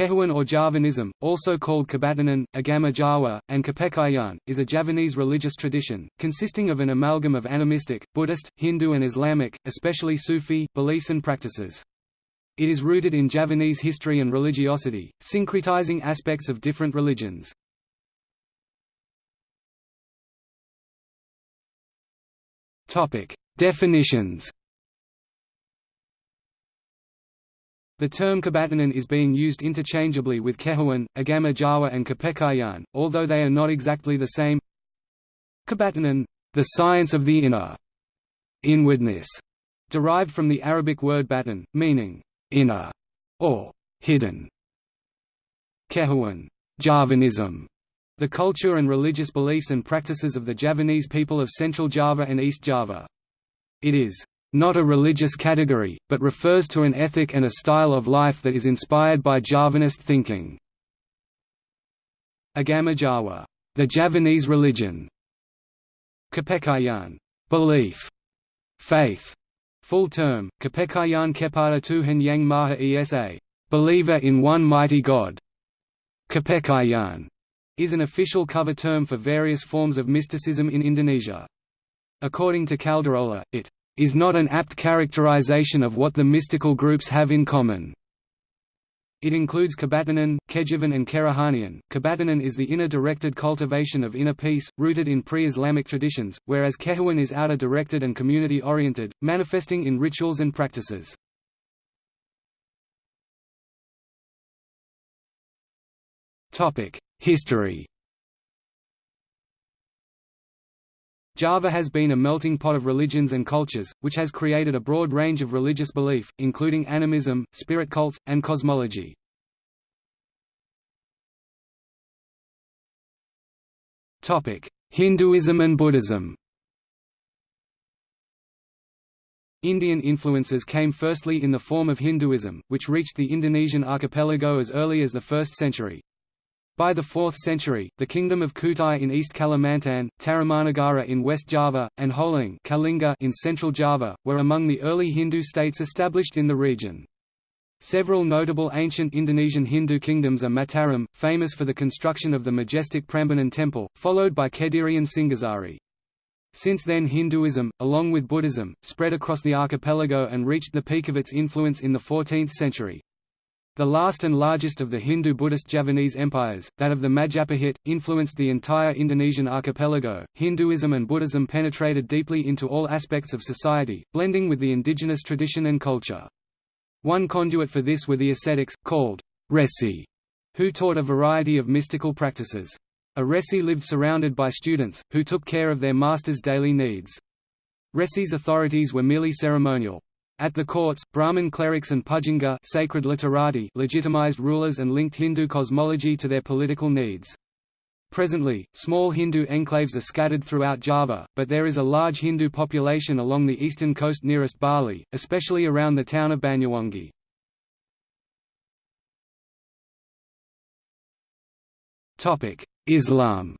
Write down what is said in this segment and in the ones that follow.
Kehuan or Javanism, also called Kebatinan, Agama Jawa, and Kepercayaan, is a Javanese religious tradition, consisting of an amalgam of animistic, Buddhist, Hindu and Islamic, especially Sufi, beliefs and practices. It is rooted in Javanese history and religiosity, syncretizing aspects of different religions. Definitions The term Kebatinan is being used interchangeably with Kehuan, Agama Jawa and Kepercayaan, although they are not exactly the same. Kebatinan, the science of the inner, inwardness, derived from the Arabic word batin, meaning inner or hidden. Kehuan, Javanism, the culture and religious beliefs and practices of the Javanese people of Central Java and East Java. It is not a religious category, but refers to an ethic and a style of life that is inspired by Javanist thinking. Agama Jawa, the Javanese religion. Kepercayaan, belief, faith. Full term, Kepercayaan Kepada Tuhan Yang Maha Esa, believer in one mighty God. Kepercayaan is an official cover term for various forms of mysticism in Indonesia. According to Caldarola, it is not an apt characterization of what the mystical groups have in common. It includes Kebatinan, Kejiwan and Kerohanian. Kebatinan is the inner directed cultivation of inner peace, rooted in pre-Islamic traditions, whereas Kehuan is outer directed and community-oriented, manifesting in rituals and practices. History Java has been a melting pot of religions and cultures, which has created a broad range of religious belief, including animism, spirit cults, and cosmology. Hinduism and Buddhism Indian influences came firstly in the form of Hinduism, which reached the Indonesian archipelago as early as the 1st century. By the 4th century, the Kingdom of Kutai in East Kalimantan, Tarumanagara in West Java, and Holing Kalinga in Central Java, were among the early Hindu states established in the region. Several notable ancient Indonesian Hindu kingdoms are Mataram, famous for the construction of the majestic Prambanan temple, followed by Kediri and Singasari. Since then Hinduism, along with Buddhism, spread across the archipelago and reached the peak of its influence in the 14th century. The last and largest of the Hindu-Buddhist Javanese empires, that of the Majapahit, influenced the entire Indonesian archipelago. Hinduism and Buddhism penetrated deeply into all aspects of society, blending with the indigenous tradition and culture. One conduit for this were the ascetics, called resi, who taught a variety of mystical practices. A resi lived surrounded by students, who took care of their master's daily needs. Resi's authorities were merely ceremonial, at the courts, Brahmin clerics and Pujangga sacred literati legitimized rulers and linked Hindu cosmology to their political needs. Presently, small Hindu enclaves are scattered throughout Java, but there is a large Hindu population along the eastern coast nearest Bali, especially around the town of Banyuwangi. Islam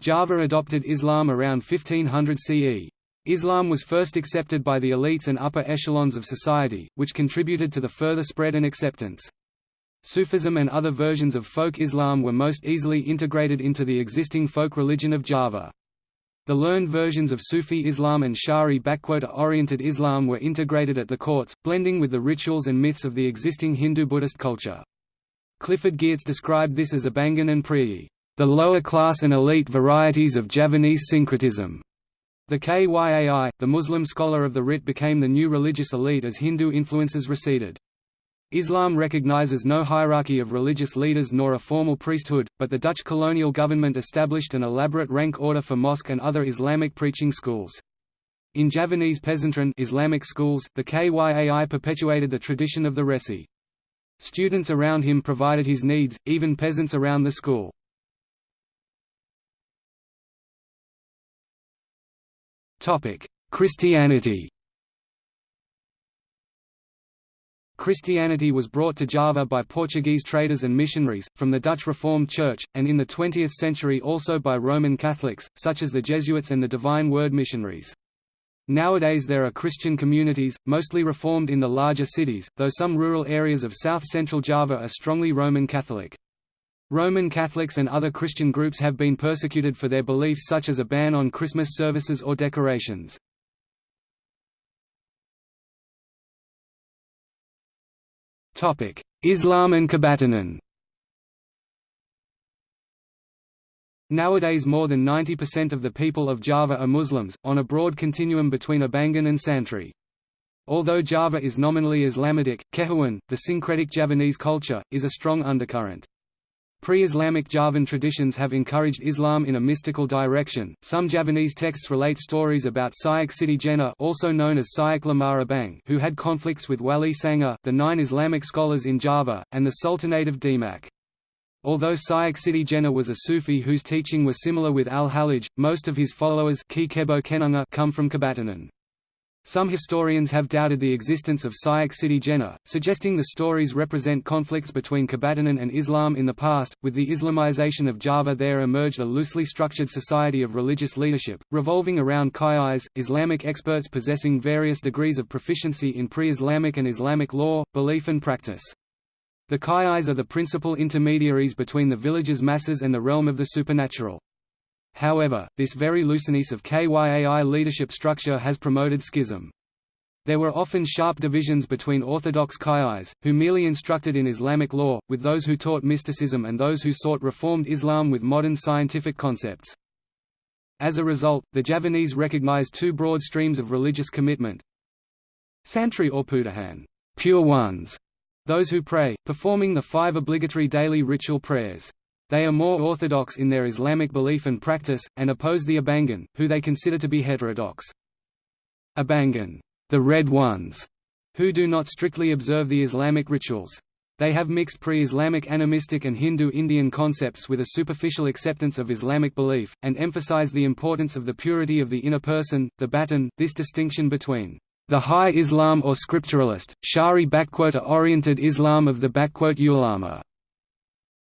Java adopted Islam around 1500 CE. Islam was first accepted by the elites and upper echelons of society, which contributed to the further spread and acceptance. Sufism and other versions of folk Islam were most easily integrated into the existing folk religion of Java. The learned versions of Sufi Islam and Shari-oriented Islam were integrated at the courts, blending with the rituals and myths of the existing Hindu-Buddhist culture. Clifford Geertz described this as Abangan and Priyayi, the lower class and elite varieties of Javanese syncretism. The Kyai, the Muslim scholar of the rite became the new religious elite as Hindu influences receded. Islam recognizes no hierarchy of religious leaders nor a formal priesthood, but the Dutch colonial government established an elaborate rank order for mosque and other Islamic preaching schools. In Javanese pesantren Islamic schools, the Kyai perpetuated the tradition of the Resi. Students around him provided his needs, even peasants around the school. Christianity Christianity was brought to Java by Portuguese traders and missionaries, from the Dutch Reformed Church, and in the 20th century also by Roman Catholics, such as the Jesuits and the Divine Word missionaries. Nowadays there are Christian communities, mostly Reformed in the larger cities, though some rural areas of south-central Java are strongly Roman Catholic. Roman Catholics and other Christian groups have been persecuted for their beliefs such as a ban on Christmas services or decorations. Islam and Kebatinan Nowadays more than 90% of the people of Java are Muslims, on a broad continuum between Abangan and Santri. Although Java is nominally Islamitic, Kehuan, the syncretic Javanese culture, is a strong undercurrent. Pre-Islamic Javan traditions have encouraged Islam in a mystical direction. Some Javanese texts relate stories about Syek Siti Jenar, also known as Syek Lamara Bang, who had conflicts with Wali Sanga, the nine Islamic scholars in Java, and the Sultanate of Demak. Although Syek Siti Jenar was a Sufi whose teaching was similar with al-Hallaj, most of his followers come from Kebatinan. Some historians have doubted the existence of Syek Siti Jenar, suggesting the stories represent conflicts between Kebatinan and Islam in the past. With the Islamization of Java, there emerged a loosely structured society of religious leadership, revolving around Kyais, Islamic experts possessing various degrees of proficiency in pre Islamic and Islamic law, belief, and practice. The Kyais are the principal intermediaries between the village's masses and the realm of the supernatural. However, this very looseness of Kyai leadership structure has promoted schism. There were often sharp divisions between orthodox Kyais, who merely instructed in Islamic law, with those who taught mysticism and those who sought reformed Islam with modern scientific concepts. As a result, the Javanese recognized two broad streams of religious commitment. Santri or Putihan pure ones", those who pray, performing the five obligatory daily ritual prayers. They are more orthodox in their Islamic belief and practice, and oppose the Abangan, who they consider to be heterodox. Abangan, the Red Ones, who do not strictly observe the Islamic rituals. They have mixed pre-Islamic animistic and Hindu-Indian concepts with a superficial acceptance of Islamic belief, and emphasize the importance of the purity of the inner person, the batin. This distinction between the High Islam or scripturalist, Shari-oriented Islam of the ulama,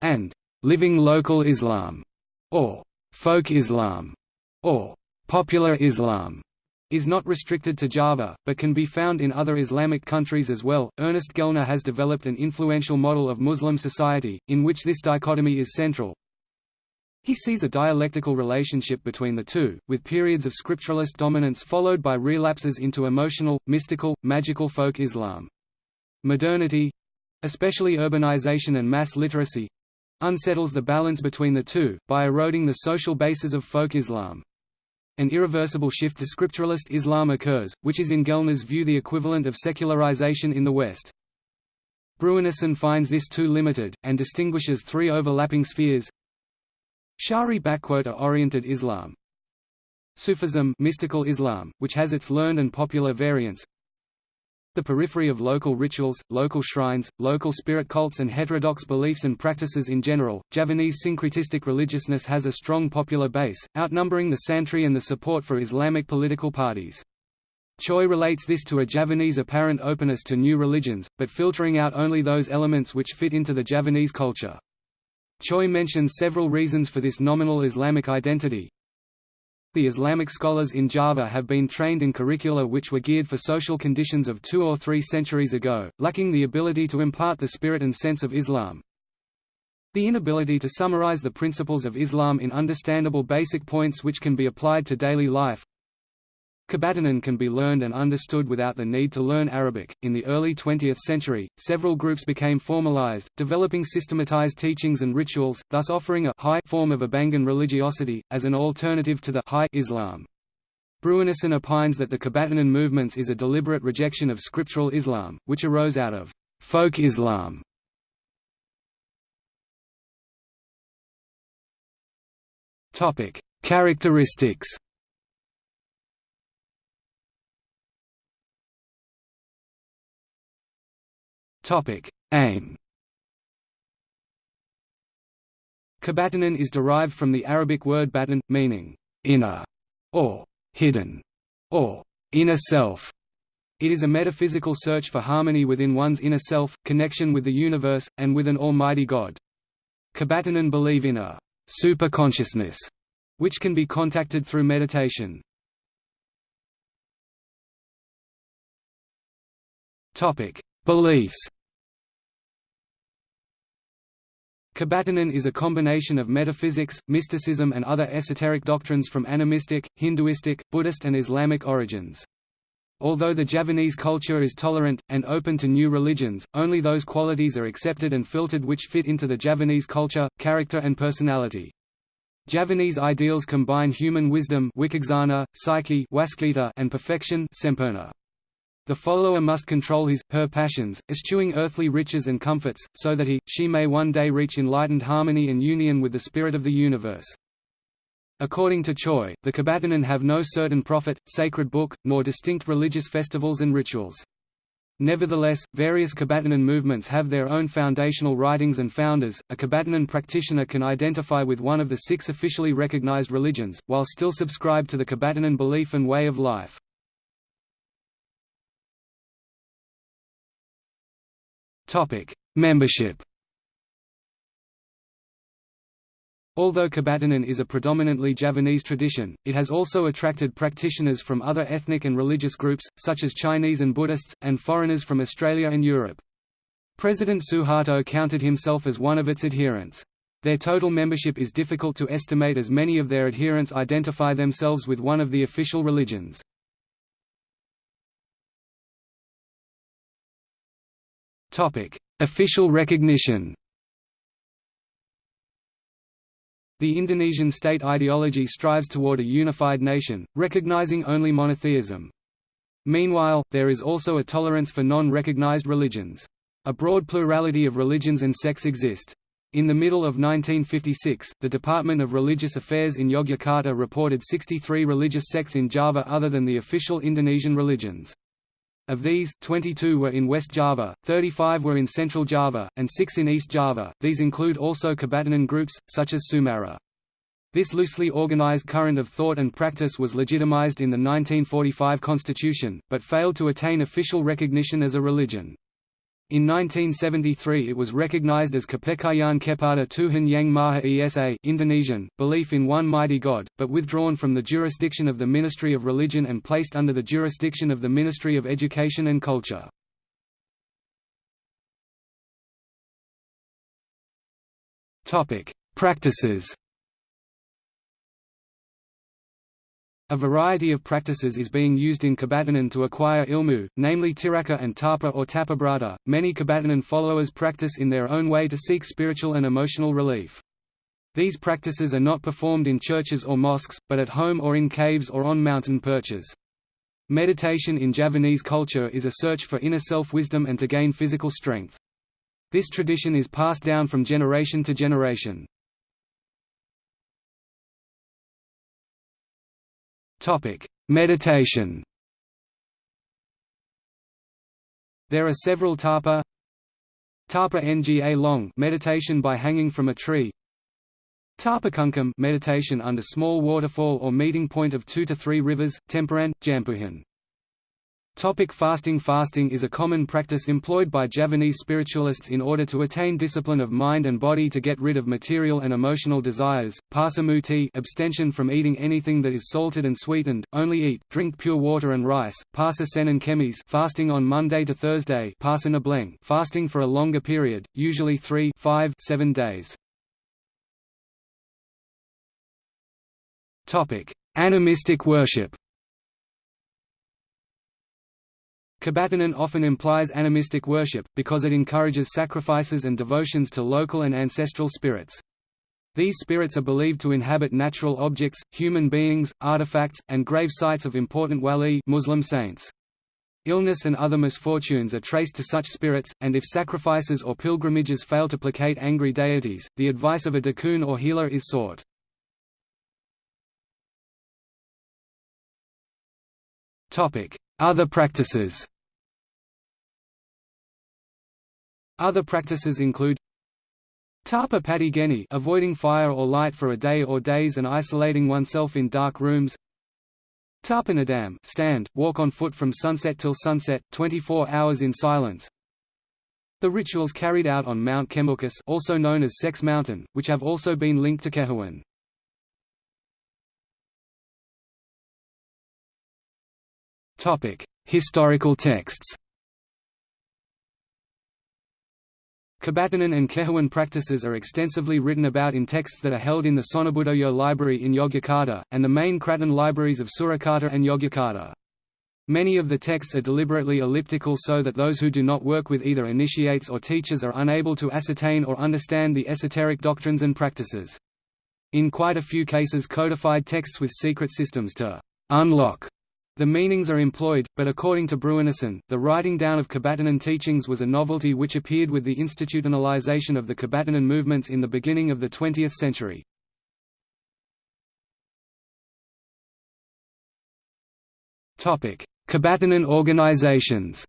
and living local Islam, or folk Islam, or popular Islam, is not restricted to Java, but can be found in other Islamic countries as well. Ernest Gellner has developed an influential model of Muslim society, in which this dichotomy is central, he sees a dialectical relationship between the two, with periods of scripturalist dominance followed by relapses into emotional, mystical, magical folk Islam. Modernity—especially urbanization and mass literacy—unsettles the balance between the two, by eroding the social bases of folk Islam. An irreversible shift to scripturalist Islam occurs, which is in Gellner's view the equivalent of secularization in the West. Bruinessen finds this too limited, and distinguishes three overlapping spheres Shari-oriented Islam Sufism mystical Islam, which has its learned and popular variants the periphery of local rituals, local shrines, local spirit cults and heterodox beliefs and practices in general, Javanese syncretistic religiousness has a strong popular base, outnumbering the Santri and the support for Islamic political parties. Choi relates this to a Javanese apparent openness to new religions, but filtering out only those elements which fit into the Javanese culture. Choi mentions several reasons for this nominal Islamic identity. The Islamic scholars in Java have been trained in curricula which were geared for social conditions of two or three centuries ago, lacking the ability to impart the spirit and sense of Islam. The inability to summarize the principles of Islam in understandable basic points which can be applied to daily life, Kebatinan can be learned and understood without the need to learn Arabic. In the early 20th century, several groups became formalized, developing systematized teachings and rituals, thus offering a high form of Abangan religiosity, as an alternative to the high Islam. Bruinessen opines that the Kebatinan movements is a deliberate rejection of scriptural Islam, which arose out of folk Islam. Characteristics Aim Kebatinan is derived from the Arabic word batin, meaning inner or hidden or inner self. It is a metaphysical search for harmony within one's inner self, connection with the universe, and with an almighty God. Kebatinan believe in a superconsciousness, which can be contacted through meditation. Beliefs Kebatinan is a combination of metaphysics, mysticism and other esoteric doctrines from animistic, Hinduistic, Buddhist and Islamic origins. Although the Javanese culture is tolerant, and open to new religions, only those qualities are accepted and filtered which fit into the Javanese culture, character and personality. Javanese ideals combine human wisdom psyche and perfection The follower must control his, her passions, eschewing earthly riches and comforts, so that he, she may one day reach enlightened harmony and union with the spirit of the universe. According to Choi, the Kebatinan have no certain prophet, sacred book, nor distinct religious festivals and rituals. Nevertheless, various Kebatinan movements have their own foundational writings and founders. A Kebatinan practitioner can identify with one of the six officially recognized religions, while still subscribe to the Kebatinan belief and way of life. Topic: Membership. Although Kebatinan is a predominantly Javanese tradition, it has also attracted practitioners from other ethnic and religious groups, such as Chinese and Buddhists, and foreigners from Australia and Europe. President Suharto counted himself as one of its adherents. Their total membership is difficult to estimate as many of their adherents identify themselves with one of the official religions. Official recognition The Indonesian state ideology strives toward a unified nation, recognizing only monotheism. Meanwhile, there is also a tolerance for non-recognized religions. A broad plurality of religions and sects exist. In the middle of 1956, the Department of Religious Affairs in Yogyakarta reported 63 religious sects in Java other than the official Indonesian religions. Of these, 22 were in West Java, 35 were in Central Java, and 6 in East Java. These include also Kebatinan groups, such as Sumarah. This loosely organized current of thought and practice was legitimized in the 1945 constitution, but failed to attain official recognition as a religion. In 1973 it was recognized as Kepercayaan Kepada Tuhan Yang Maha Esa Indonesian, belief in one mighty God, but withdrawn from the jurisdiction of the Ministry of Religion and placed under the jurisdiction of the Ministry of Education and Culture. Practices A variety of practices is being used in Kebatinan to acquire ilmu, namely tiraka and tapa or tapabrata. Many Kebatinan followers practice in their own way to seek spiritual and emotional relief. These practices are not performed in churches or mosques, but at home or in caves or on mountain perches. Meditation in Javanese culture is a search for inner self-wisdom and to gain physical strength. This tradition is passed down from generation to generation. Meditation. There are several tapa. Tapa Nga long meditation by hanging from a tree. Tapakungkum meditation under small waterfall or meeting point of 2 to 3 rivers, Tempuran, Jampuhan Topic fasting Fasting is a common practice employed by Javanese spiritualists in order to attain discipline of mind and body to get rid of material and emotional desires. Pasamuti abstention from eating anything that is salted and sweetened, only eat, drink pure water and rice. Pasa Senin Kemis fasting on Monday to Thursday fasting for a longer period, usually 3 5 7 days. Topic: Animistic worship Kebatinan often implies animistic worship, because it encourages sacrifices and devotions to local and ancestral spirits. These spirits are believed to inhabit natural objects, human beings, artifacts, and grave sites of important wali Muslim saints. Illness and other misfortunes are traced to such spirits, and if sacrifices or pilgrimages fail to placate angry deities, the advice of a dukun or healer is sought. Other practices. Other practices include Tapa Patigeni avoiding fire or light for a day or days and isolating oneself in dark rooms. Tapanadam stand, walk on foot from sunset till sunset, 24 hours in silence. The rituals carried out on Mount Kemukus also known as Sex Mountain, which have also been linked to Kehuan. Historical texts Kebatinan and Kehuan practices are extensively written about in texts that are held in the Sonobudoyo Library in Yogyakarta, and the main Kraton libraries of Surakarta and Yogyakarta. Many of the texts are deliberately elliptical so that those who do not work with either initiates or teachers are unable to ascertain or understand the esoteric doctrines and practices. In quite a few cases codified texts with secret systems to «unlock» The meanings are employed, but according to Bruinessen, the writing down of Kebatinan teachings was a novelty which appeared with the institutionalization of the Kebatinan movements in the beginning of the 20th century. Kebatinan organizations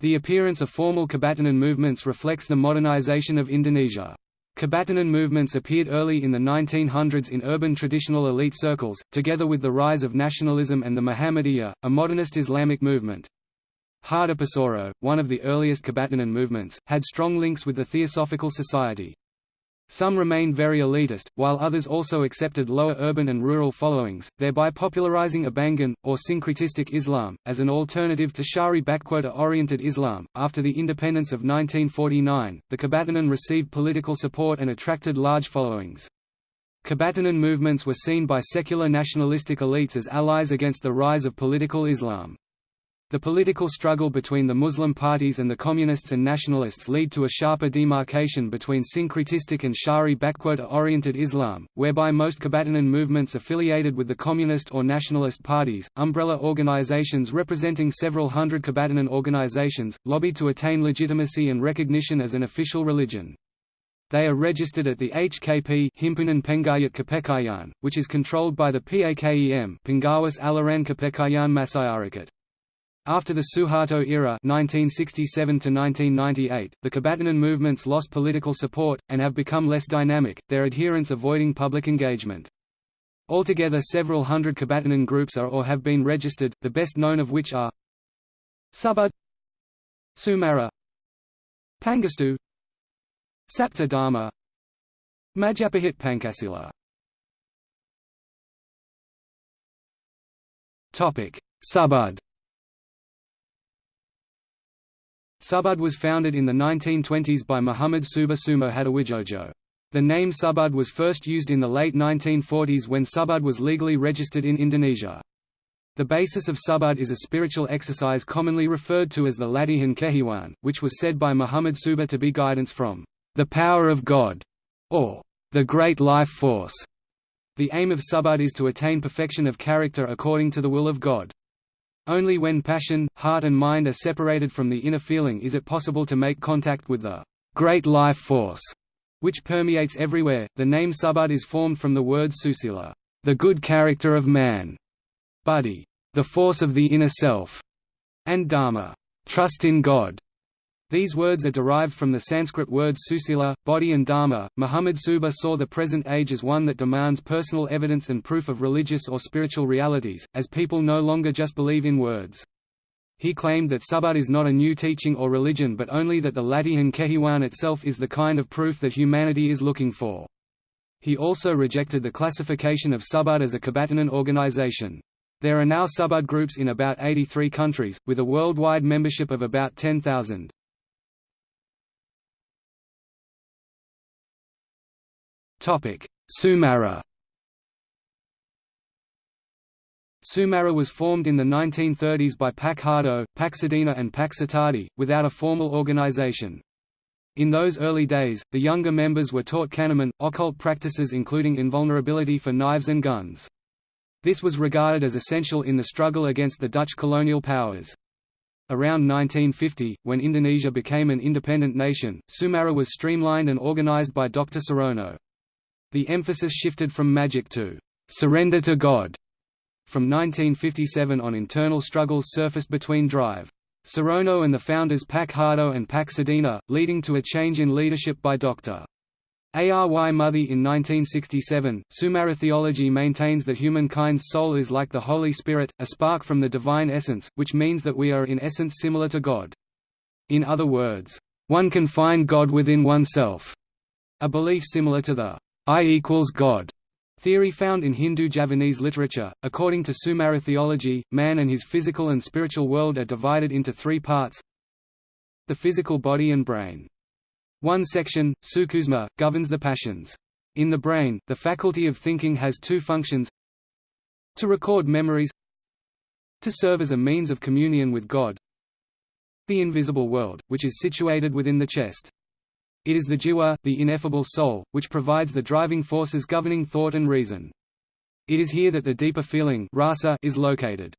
The appearance of formal Kebatinan movements reflects the modernization of Indonesia. Kebatinan movements appeared early in the 1900s in urban traditional elite circles, together with the rise of nationalism and the Muhammadiyah, a modernist Islamic movement. Hardapusoro, one of the earliest Kebatinan movements, had strong links with the Theosophical Society. Some remained very elitist, while others also accepted lower urban and rural followings, thereby popularizing Abangan, or syncretistic Islam, as an alternative to Shari-oriented Islam. After the independence of 1949, the Kebatinan received political support and attracted large followings. Kebatinan movements were seen by secular nationalistic elites as allies against the rise of political Islam. The political struggle between the Muslim parties and the communists and nationalists lead to a sharper demarcation between syncretistic and Shari-oriented Islam, whereby most Kebatinan movements affiliated with the communist or nationalist parties, umbrella organizations representing several hundred Kebatinan organizations, lobbied to attain legitimacy and recognition as an official religion. They are registered at the HKP Himpunan Penghayat Kepercayaan, which is controlled by the PAKEM Pengawas Aliran Kepercayaan Masyarakat. After the Suharto era 1967 the Kebatinan movements lost political support, and have become less dynamic, their adherents avoiding public engagement. Altogether several hundred Kebatinan groups are or have been registered, the best known of which are Subud Sumarah Pangestu Sapta Dharma Majapahit Pancasila Subud Subud was founded in the 1920s by Muhammad Subuh Sumo Hadiwijojo. The name Subud was first used in the late 1940s when Subud was legally registered in Indonesia. The basis of Subud is a spiritual exercise commonly referred to as the Latihan Kejiwan, which was said by Muhammad Subuh to be guidance from the power of God, or the great life force. The aim of Subud is to attain perfection of character according to the will of God. Only when passion, heart and mind are separated from the inner feeling is it possible to make contact with the great life force, which permeates everywhere. The name Subud is formed from the word susila, the good character of man, buddhi, the force of the inner self, and dharma, trust in God. These words are derived from the Sanskrit words susila, body and dharma. Muhammad Subuh saw the present age as one that demands personal evidence and proof of religious or spiritual realities, as people no longer just believe in words. He claimed that Subud is not a new teaching or religion but only that the Latihan Kejiwan itself is the kind of proof that humanity is looking for. He also rejected the classification of Subud as a Kebatinan organization. There are now Subud groups in about 83 countries, with a worldwide membership of about 10,000. Sumarah Sumarah was formed in the 1930s by Pak Hardo, Paksadina and Pak Satadi, without a formal organization. In those early days, the younger members were taught Kahneman, occult practices including invulnerability for knives and guns. This was regarded as essential in the struggle against the Dutch colonial powers. Around 1950, when Indonesia became an independent nation, Sumarah was streamlined and organized by Dr. Surono. The emphasis shifted from magic to surrender to God. From 1957 on internal struggles surfaced between Drive. Surono and the founders Pak Hardo and Pak Sadina, leading to a change in leadership by Dr. Ary Muthi in 1967, Sumarah theology maintains that humankind's soul is like the Holy Spirit, a spark from the divine essence, which means that we are in essence similar to God. In other words, one can find God within oneself, a belief similar to the I equals God theory found in Hindu Javanese literature. According to Sumarah theology, man and his physical and spiritual world are divided into three parts the physical body and brain. One section, Sukusma, governs the passions. In the brain, the faculty of thinking has two functions to record memories to serve as a means of communion with God the invisible world, which is situated within the chest. It is the jiwa, the ineffable soul, which provides the driving forces governing thought and reason. It is here that the deeper feeling rasa is located.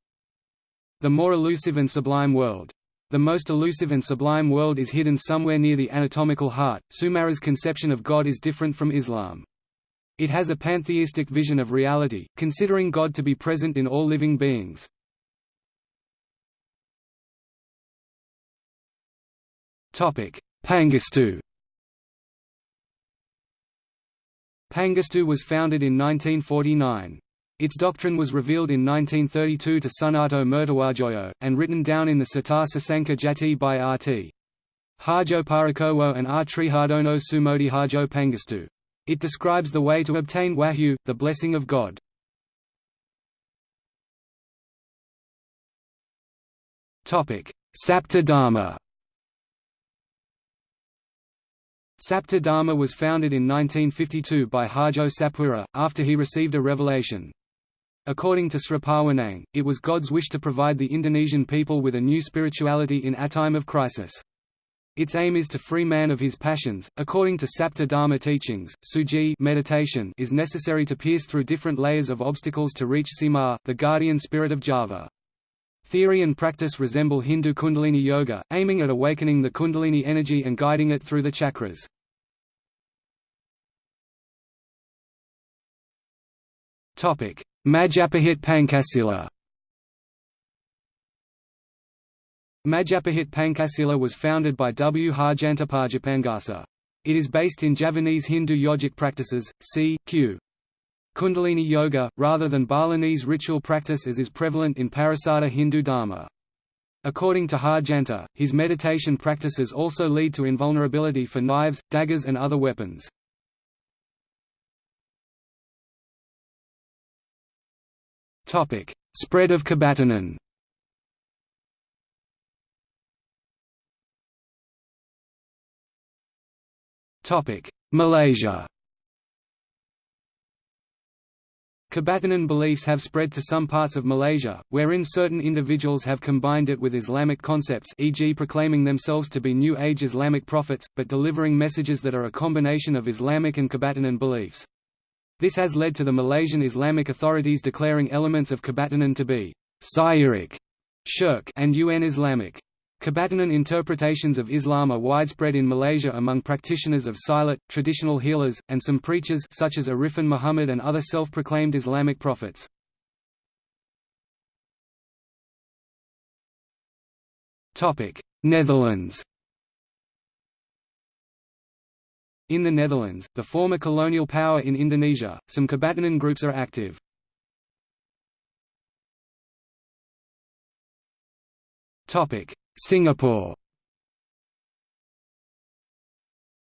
The more elusive and sublime world. The most elusive and sublime world is hidden somewhere near the anatomical heart. Sumarah's conception of God is different from Islam. It has a pantheistic vision of reality, considering God to be present in all living beings. Pangestu Pangestu was founded in 1949. Its doctrine was revealed in 1932 to Sunato Mertawajoyo, and written down in the Sitar Sasanka Jati by R.T. Harjo Parakowo and R. Trihardono Sumodi Harjo Pangestu. It describes the way to obtain wahyu, the blessing of God. Sapta Dharma Sapta Dharma was founded in 1952 by Harjo Sapura, after he received a revelation. According to Sri Pawanang, it was God's wish to provide the Indonesian people with a new spirituality in a time of crisis. Its aim is to free man of his passions. According to Sapta Dharma teachings, suji meditation is necessary to pierce through different layers of obstacles to reach Semar, the guardian spirit of Java. Theory and practice resemble Hindu Kundalini Yoga, aiming at awakening the Kundalini energy and guiding it through the chakras. Majapahit Pancasila Majapahit Pancasila was founded by W. Harjantapajapangasa. It is based in Javanese Hindu yogic practices, c. q. Kundalini Yoga, rather than Balinese ritual practice as is prevalent in Parisada Hindu Dharma. According to Harjanta, his meditation practices also lead to invulnerability for knives, daggers and other weapons. Spread of Kabatanan Malaysia Kebatinan beliefs have spread to some parts of Malaysia, wherein certain individuals have combined it with Islamic concepts e.g. proclaiming themselves to be New Age Islamic prophets, but delivering messages that are a combination of Islamic and Kebatinan beliefs. This has led to the Malaysian Islamic authorities declaring elements of Kebatinan to be Syirik, shirk and UN Islamic. Kebatinan interpretations of Islam are widespread in Malaysia among practitioners of Silat, traditional healers, and some preachers such as Arifin Muhammad and other self-proclaimed Islamic prophets. Netherlands In the Netherlands, the former colonial power in Indonesia, some Kebatinan groups are active. Singapore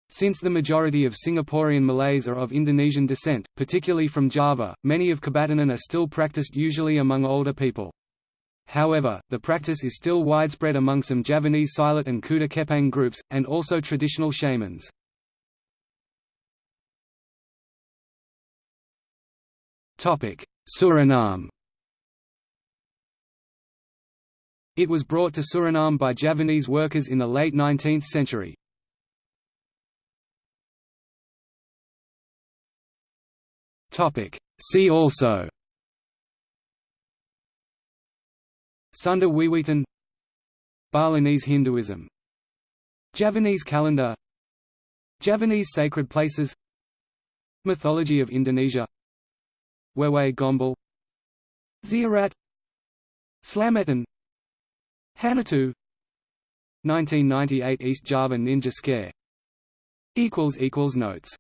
Since the majority of Singaporean Malays are of Indonesian descent, particularly from Java, many of Kebatinan are still practiced usually among older people. However, the practice is still widespread among some Javanese Silat and Kuda Kepang groups, and also traditional shamans. Suriname It was brought to Suriname by Javanese workers in the late 19th century. See also Sunda Wiwitan Balinese Hinduism Javanese calendar Javanese sacred places Mythology of Indonesia Wewe Gombel Ziarat Slametan Hanatu 1998 East Java Ninja Scare. Equals equals Notes